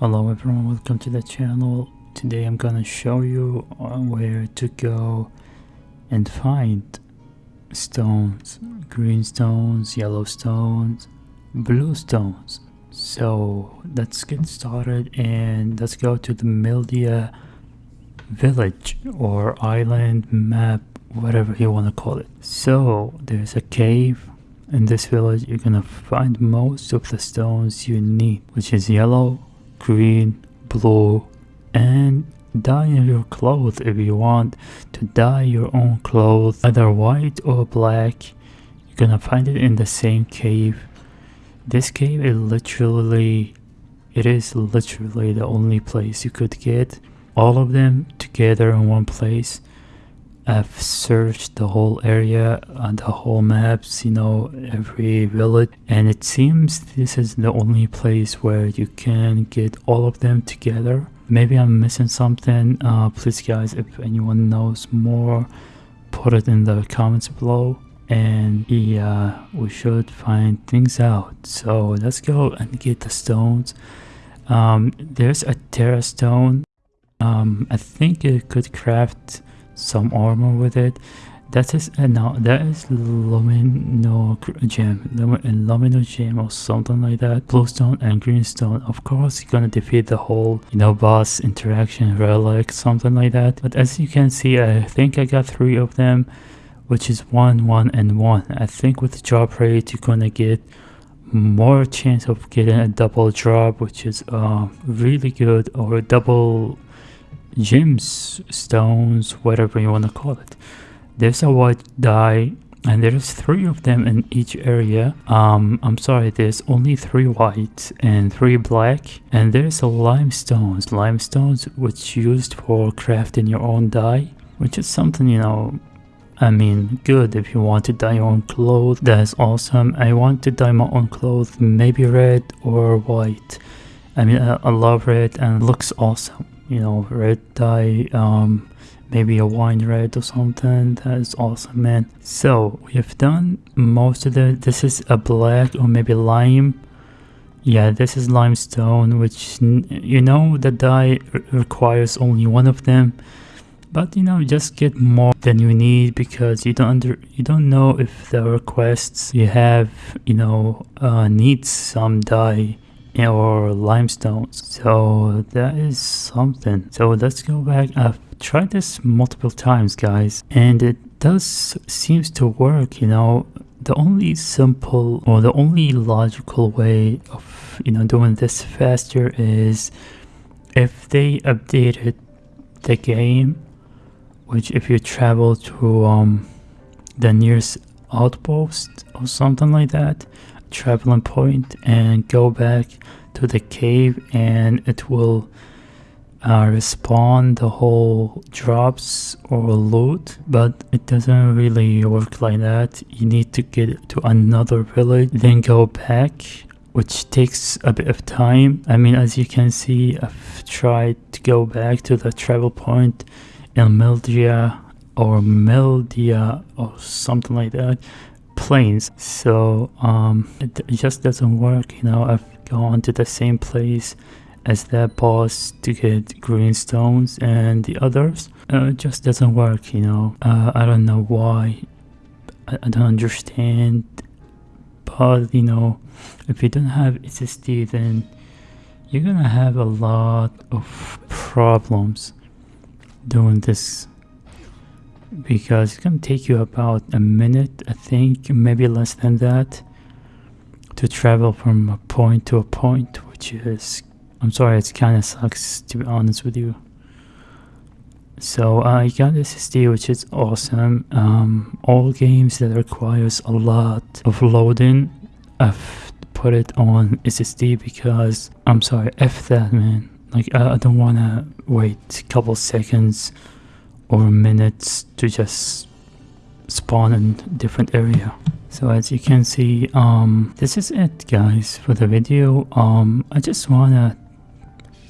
Hello everyone, welcome to the channel. Today I'm gonna show you uh, where to go and find stones. Green stones, yellow stones, blue stones. So let's get started and let's go to the Mildia village or island map, whatever you wanna call it. So there's a cave in this village you're gonna find most of the stones you need which is yellow green blue and dye your clothes if you want to dye your own clothes either white or black. You're gonna find it in the same cave. This cave is literally it is literally the only place you could get all of them together in one place I've searched the whole area on the whole maps, you know, every village, and it seems this is the only place where you can get all of them together. Maybe I'm missing something. Uh, please, guys, if anyone knows more, put it in the comments below. And yeah, we should find things out. So let's go and get the stones. Um, there's a terra stone. Um, I think it could craft some armor with it. That is uh, no that is lumino gem lumino gem or something like that. Bluestone and greenstone. Of course you're gonna defeat the whole you know boss interaction relic something like that. But as you can see i think i got three of them which is one one and one. I think with the drop rate you're gonna get more chance of getting a double drop which is uh, really good or a double gems, stones, whatever you want to call it. There's a white dye and there's three of them in each area. Um, I'm sorry, there's only three white and three black. And there's a limestones, limestones which used for crafting your own dye, which is something, you know, I mean, good if you want to dye your own clothes, that's awesome. I want to dye my own clothes, maybe red or white. I mean, I, I love red and looks awesome you know red dye um maybe a wine red or something. That is awesome man. So we have done most of the this is a black or maybe lime. Yeah this is limestone which you know the dye requires only one of them. But you know just get more than you need because you don't under you don't know if the requests you have you know uh, needs some dye or limestones so that is something. So let's go back. I've tried this multiple times guys and it does seems to work you know. The only simple or the only logical way of you know doing this faster is if they updated the game which if you travel to um the nearest outpost or something like that traveling point and go back to the cave and it will uh, respawn the whole drops or loot but it doesn't really work like that. You need to get to another village then go back which takes a bit of time. I mean as you can see i've tried to go back to the travel point in Mildia or Mildia or something like that plains so um it, it just doesn't work you know. I've gone to the same place as that boss to get green stones and the others. Uh, it just doesn't work you know. Uh, i don't know why. I, I don't understand. But you know if you don't have ssd then you're gonna have a lot of problems doing this because it's gonna take you about a minute I think maybe less than that to travel from a point to a point which is I'm sorry it kind of sucks to be honest with you. So I got SSD which is awesome. Um, all games that requires a lot of loading I've put it on SSD because I'm sorry F that man. Like I, I don't want to wait a couple seconds or minutes to just spawn in different area. So as you can see um this is it guys for the video. Um i just wanna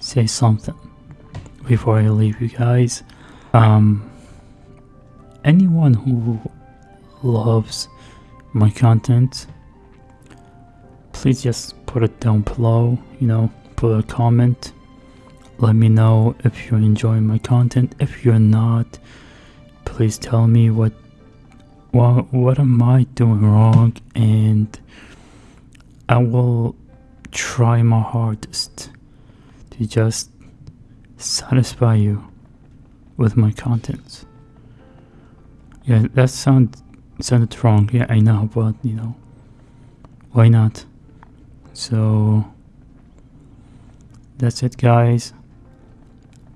say something before i leave you guys. Um anyone who loves my content please just put it down below you know put a comment let me know if you're enjoying my content. If you're not, please tell me what what what am I doing wrong and I will try my hardest to just satisfy you with my contents. Yeah, that sound sounded wrong. Yeah, I know, but you know, why not? So that's it, guys.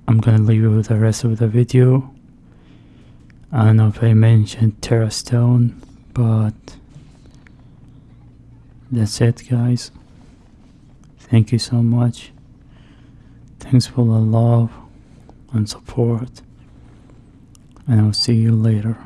I'm gonna leave you with the rest of the video. I don't know if I mentioned Terra Stone, but that's it, guys. Thank you so much. Thanks for the love and support, and I'll see you later.